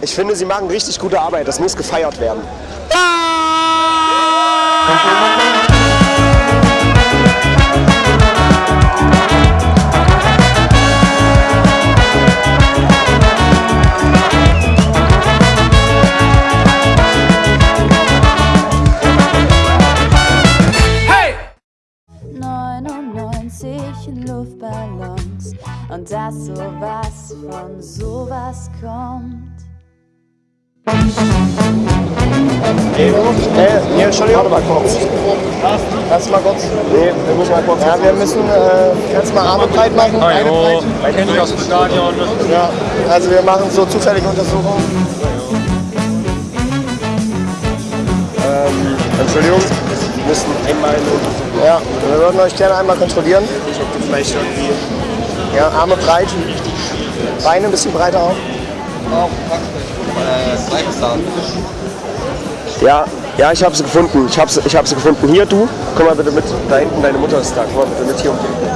Ich finde, sie machen richtig gute Arbeit. Das muss gefeiert werden. Hey! Von sowas kommt. Hey, hier, Entschuldigung. Warte mal kurz. Lass mal kurz. Nee, wir müssen mal kurz. Ja, wir müssen, äh, kannst mal Arme breit machen? Beine breit. Man kennt sich aus dem Stadion. Ja, also wir machen so zufällige Untersuchungen. Ähm, Entschuldigung, wir müssen einmal eine Untersuchung. Ja, wir würden euch gerne einmal kontrollieren. Ich du vielleicht irgendwie. Ja, Arme breit. Beine ein bisschen breiter auch. Ja, ja, ich habe sie gefunden. Ich habe sie, ich hab sie gefunden. Hier, du, komm mal bitte mit. Da hinten, deine Mutter ist da. Komm mal bitte mit hier um die Ecke.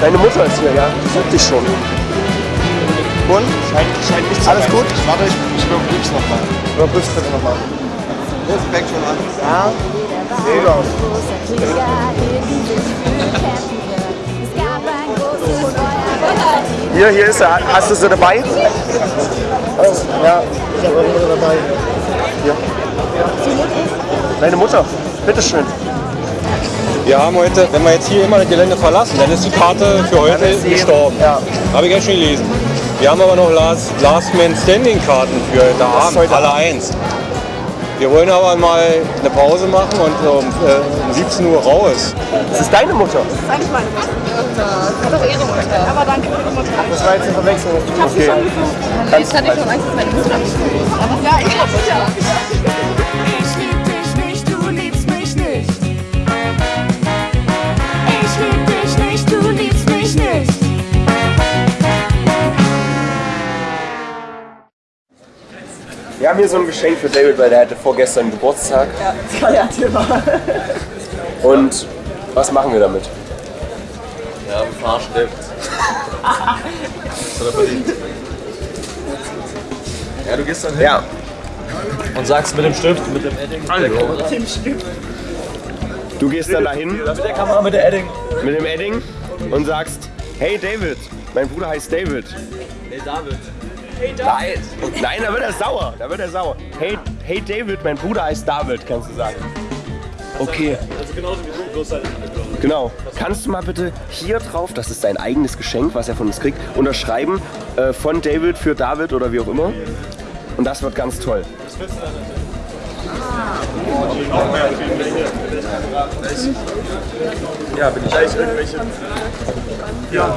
Deine Mutter ist hier, ja? Die sucht dich schon. Und? Scheint, scheint nicht Alles gut? Warte, ich, ich überprüf's nochmal. Überprüf's bitte nochmal. Das fängt schon an. Ja? Sieht aus. Hier, hier ist er. Hast du sie dabei? Ja, ich habe eure Mutter dabei. Hier. Deine Mutter, bitteschön. Wir haben heute, wenn wir jetzt hier immer das Gelände verlassen, dann ist die Karte für heute gestorben. ja. Habe ich ja schon gelesen. Wir haben aber noch Last, Last Man Standing Karten für heute Abend, heute alle eins. Wir wollen aber mal eine Pause machen und um, äh, um 17 Uhr raus. Das ist deine Mutter. Das ist meine Mutter. Das ist doch ihre Mutter. Aber danke für die Mutter. Das war jetzt eine Verwechslung. Okay. Jetzt hatte ich schon Angst, dass meine Mutter Aber ja, ich hab's ja. Wir haben hier so ein Geschenk für David, weil der hatte vorgestern Geburtstag. Ja, Skaliativ war. Und was machen wir damit? Ja, ein Fahrstift. das hat er verdient. Ja, du gehst dann hin Ja, und sagst mit dem Stift, mit dem Edding, mit der Kamera. du gehst dann dahin Mit der Kamera, mit der Edding. mit dem Edding und sagst, hey David, mein Bruder heißt David. Hey David. Nein, nein, da wird er sauer. Da wird er sauer. Hey, hey David, mein Bruder heißt David, kannst du sagen. Okay. Das ist genauso wie du, bloß halt Genau. Kannst du mal bitte hier drauf, das ist sein eigenes Geschenk, was er von uns kriegt, unterschreiben äh, von David für David oder wie auch immer. Und das wird ganz toll. Ja, bin ich gleich irgendwelche. Ja.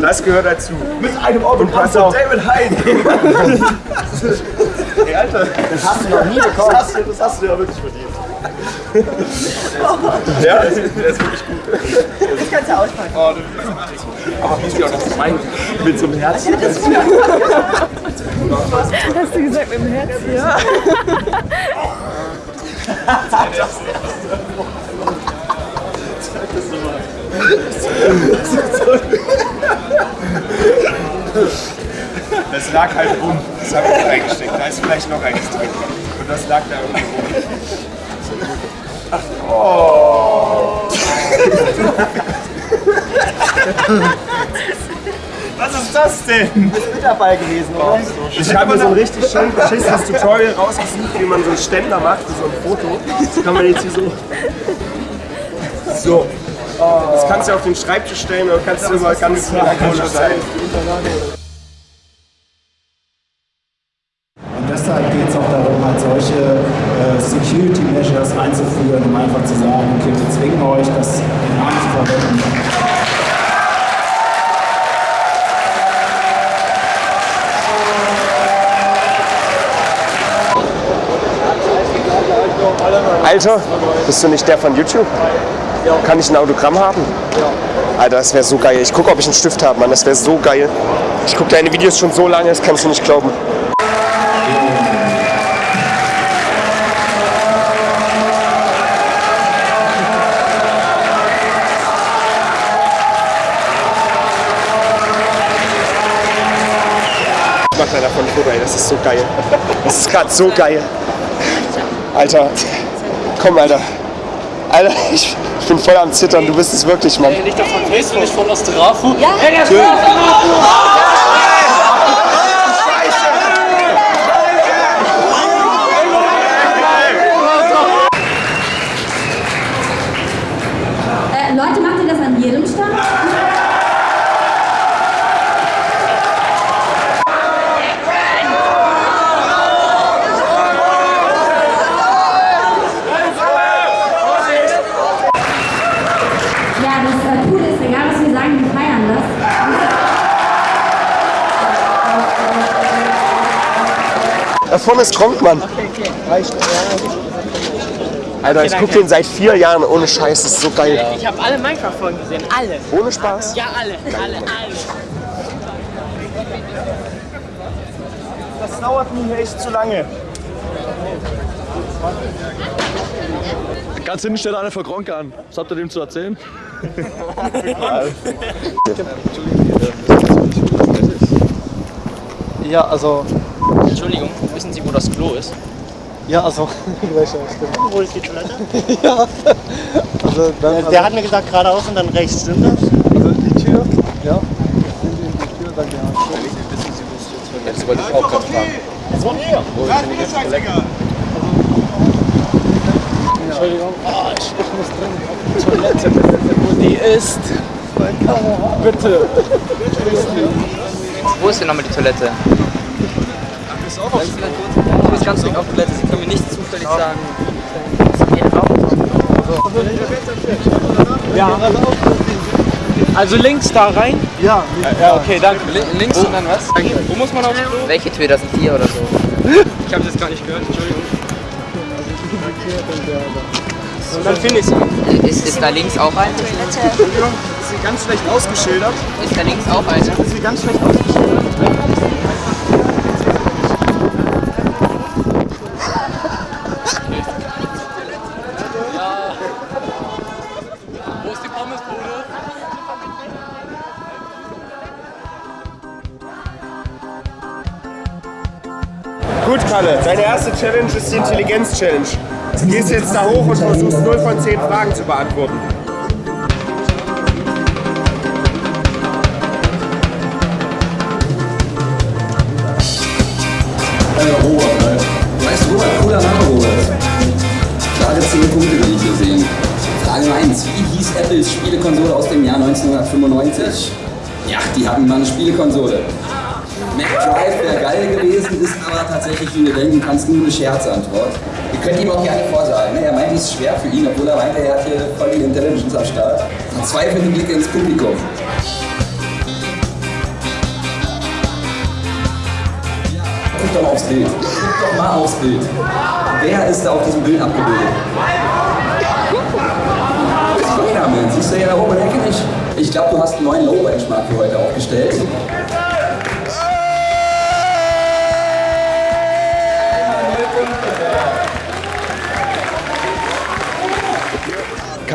Das gehört dazu. Mit einem Autogramm von David Hein. Hey, Alter. Das hast du noch nie bekommen. Das hast du, das hast du ja wirklich verdient. Ja, der ist, der ist wirklich gut. Ich kann's ja auspacken. Oh, du, aber wie sie auch noch zwei mit so einem Herz. Hast du gesagt mit dem Herz? Ja. lag halt rum. Das habe ich reingesteckt. Da ist vielleicht noch eins drin. Und das lag da irgendwo rum. Oh. Was ist das denn? Du bist mit dabei gewesen, oder? Ich habe so ein richtig schön beschissenes Tutorial rausgesucht, wie man so einen Ständer macht so ein Foto. Das kann man jetzt hier so. So. Das kannst du auf den Schreibtisch stellen und kannst du immer ganz ikonisch sein. Alter, bist du nicht der von YouTube? Kann ich ein Autogramm haben? Alter, das wäre so geil. Ich gucke, ob ich einen Stift habe, Mann. Das wäre so geil. Ich gucke deine Videos schon so lange, das kannst du nicht glauben. Ich mach da davon ein Foto, ey. Das ist so geil. Das ist gerade so geil. Alter, komm, Alter. Alter, ich, ich bin voll am Zittern. Du bist es wirklich, Mann. Nicht davon weißt du nicht von Ostrafo? Ja, Äh, Da vorne ist Kronkmann. Alter, ich guck den seit vier Jahren ohne Scheiß. Das ist so geil. Ich habe alle Minecraft-Folgen gesehen, alle. Ohne Spaß. Ja, alle, alle, alle. Das dauert mir echt zu lange. Ganz hinten steht einer für Gronk an. Was habt ihr dem zu erzählen? Ja, also, Entschuldigung, wissen Sie, wo das Klo ist? ja, also, welcher stimmt. Wo ist die Toilette? Ja, also, dann, Der, also, der hat mir gesagt geradeaus und dann rechts, stimmt das? also die Tür, ja, in die, in die Tür, dann ja. Das wollte ich auch gerade fragen. Entschuldigung, ah, ich, ich muss drin die Toilette, wo die ist. Bitte. Wo ist denn nochmal die Toilette? Du bist ganz dringend auf Toilette. Sie können mir nicht zufällig sagen. Also links da rein? Ja, Ja, okay, danke. Links und dann was? Wo muss man aufs Klo? Welche Tür? Das sind vier oder so. Ich habe das gar nicht gehört, Entschuldigung. Und dann finde ich sie. Ist, ist da links auch eine? Ist sie ganz schlecht ausgeschildert? Ist da links auch eine? Ist sie ganz schlecht ausgeschildert? Kalle, deine erste Challenge ist die Intelligenz-Challenge. Du gehst jetzt da hoch und versuchst 0 von 10 Fragen zu beantworten. Robert, halt. Weißt Robert, cooler Name, Robert. Klare 10 Punkte will ich hier sehen. Frage 1. Wie hieß Apples Spielekonsole aus dem Jahr 1995? Ja, die hatten mal eine Spielekonsole. McDrive wäre geil gewesen, ist aber tatsächlich, wie du denken kannst, nur eine Scherzantwort. Ihr könnt ihm auch gerne vorsagen. Ne? Er meint, es ist schwer für ihn, obwohl er meint, er hat hier voll die Intelligence am Start. Verzweifelnde Blicke ins Publikum. Guck doch mal aufs Bild. Guck doch mal aufs Bild. Wer ist da auf diesem Bild abgebildet? Benjamin, siehst du ja da oben in der Ecke nicht? Ich glaube, du hast einen neuen Low-Benchmark für heute aufgestellt.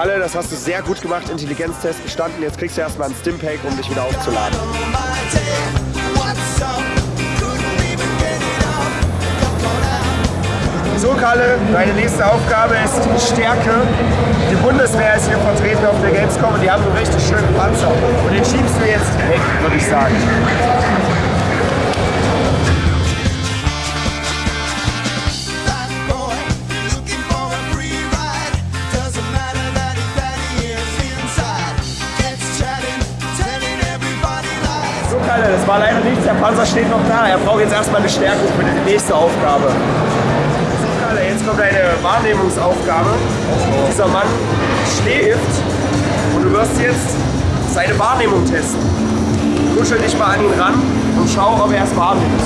Kalle, das hast du sehr gut gemacht, Intelligenztest bestanden. Jetzt kriegst du erstmal einen Stimpack, um dich wieder aufzuladen. So, Kalle, deine nächste Aufgabe ist Stärke. Die Bundeswehr ist hier vertreten auf der Gamescom und die haben einen richtig schönen Panzer. Und den schiebst du jetzt weg, würde ich sagen. Kalle, das war leider nichts. Der Panzer steht noch da. Er braucht jetzt erstmal eine Stärkung für die nächste Aufgabe. So, Kalle, jetzt kommt eine Wahrnehmungsaufgabe. Dieser Mann schläft und du wirst jetzt seine Wahrnehmung testen. Kuschel dich mal an ihn ran und schau, ob er es wahrnimmt.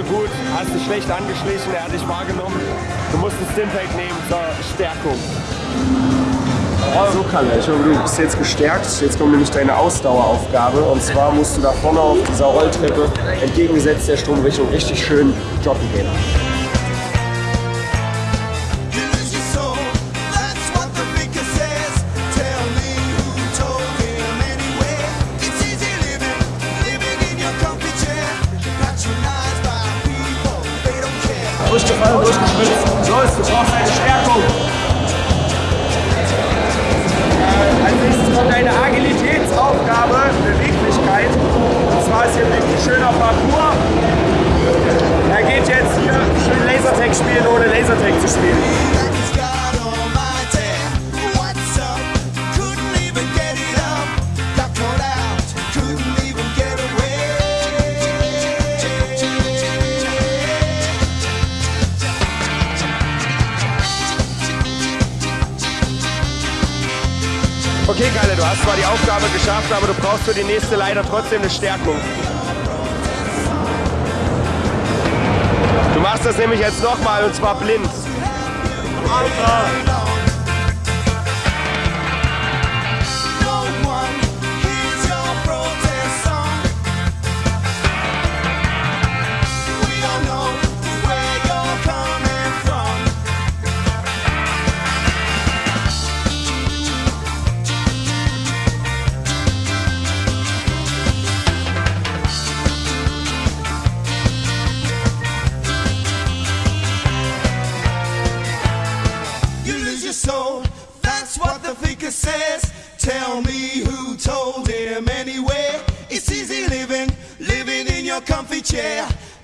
So gut, hast dich schlecht angeschlichen, er hat dich wahrgenommen. Du musst ein Stimpack nehmen zur Stärkung. So Kalle, ich hoffe, du bist jetzt gestärkt. Jetzt kommt nämlich deine Ausdaueraufgabe. Und zwar musst du da vorne auf dieser Rolltreppe entgegengesetzt der Stromrichtung richtig schön joggen gehen. Kommt eine Agilitätsaufgabe, Beweglichkeit. Und zwar ist hier ein richtig schöner Parcours. Er geht jetzt hier schön Lasertag spielen, ohne Lasertag zu spielen. Geschafft, aber du brauchst für die nächste leider trotzdem eine Stärkung. Du machst das nämlich jetzt nochmal und zwar blind. Alter!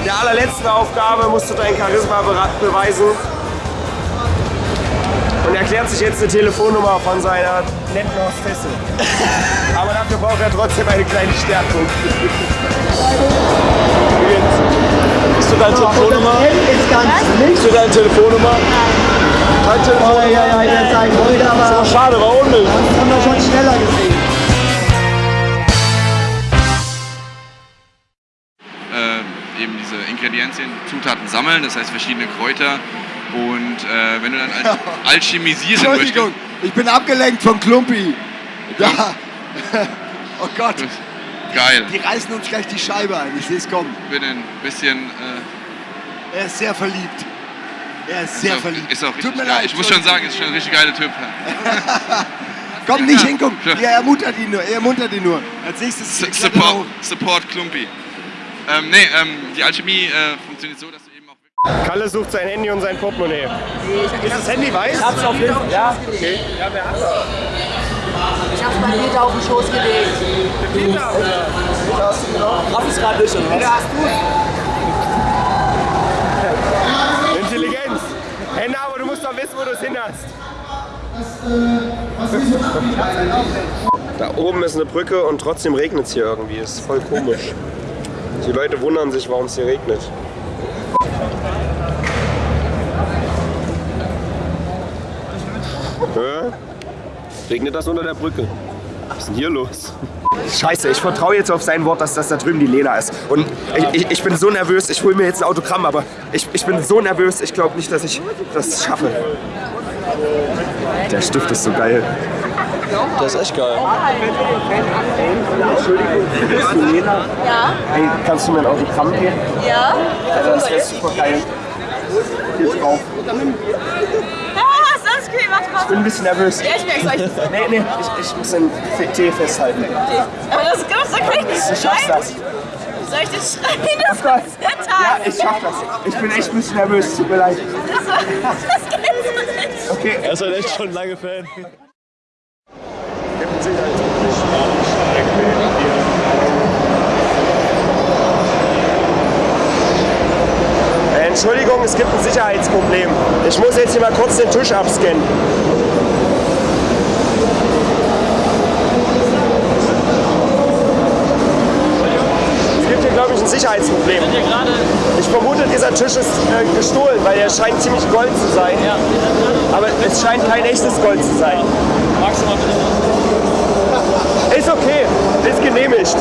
In der allerletzten Aufgabe musst du dein Charisma beweisen. Und er klärt sich jetzt eine Telefonnummer von seiner netten Hostessin. Aber dafür braucht er trotzdem eine kleine Stärkung. Bist du deine Telefonnummer? Bist du deine Telefonnummer? Keine Telefonnummer? Oh, ja, ja, ihr seid heute, aber- Das war schade, war unnötig. Das haben Ingredienzien, Zutaten sammeln, das heißt verschiedene Kräuter. Und äh, wenn du dann al alchemisieren möchtest, Entschuldigung, ich bin abgelenkt von Klumpi. Da. Oh Gott. geil. Die reißen uns gleich die Scheibe ein. Ich sehe es kommen. Ich bin ein bisschen. Äh, Er ist sehr verliebt. Er ist sehr ist auch, verliebt. Ist auch richtig Tut mir geil. leid. Ich muss schon sagen, ist schon ein richtig geiler Typ. Komm, nicht Ja. hingucken. Ja. Ja, er ermuntert ihn nur. Er ermuntert ihn nur. Als nächstes S- Support, Support Klumpi. Ähm, nee, ähm, die Alchemie äh, funktioniert so, dass du eben auch. Kalle sucht sein Handy und sein Portemonnaie. Ist das Handy weiß? Ich hab's auf jeden Fall. Ja. Okay. Ja, wer hat das? Ich hab's bei Peter auf den Schoß gelegt. Peter, oder? Peter hast du genau? Raff ist gerade nicht, oder was? Peter, hast du Intelligenz. Hände, aber du musst doch wissen, wo du es hin hast. Da oben ist eine Brücke und trotzdem regnet es hier irgendwie. Ist voll komisch. Die Leute wundern sich, warum es hier regnet. Hä? Regnet das unter der Brücke? Was ist denn hier los? Scheiße, ich vertraue jetzt auf sein Wort, dass das da drüben die Lena ist. Und ich, ich, ich bin so nervös, ich hole mir jetzt ein Autogramm, aber ich, ich bin so nervös, ich glaube nicht, dass ich das schaffe. Der Stift ist so geil. Der ist echt geil. Entschuldigung? Ja. Hey, kannst du mir ein Autogramm geben? Ja. Das wäre super geil. Hier drauf. Ah, okay, Ich bin ein bisschen nervös. Ja, ich merk's euch. Nee, nee, ich, ich muss den Tee festhalten. Aber das kannst du gleich nicht Ich schaff's das. Soll ich das schreien? Das ist der Tag. Ja, ich schaff das. Ich bin echt ein bisschen nervös, tut mir leid. Das, das geht nicht. Okay. Er ist halt echt schon lange Fan. Äh, Entschuldigung, Entschuldigung, es gibt ein Sicherheitsproblem. Ich muss jetzt hier mal kurz den Tisch abscannen. Es gibt hier, glaube ich, ein Sicherheitsproblem. Ich vermute, dieser Tisch ist äh, gestohlen, weil er scheint ziemlich Gold zu sein. Aber es scheint kein echtes Gold zu sein. Ist okay, ist genehmigt.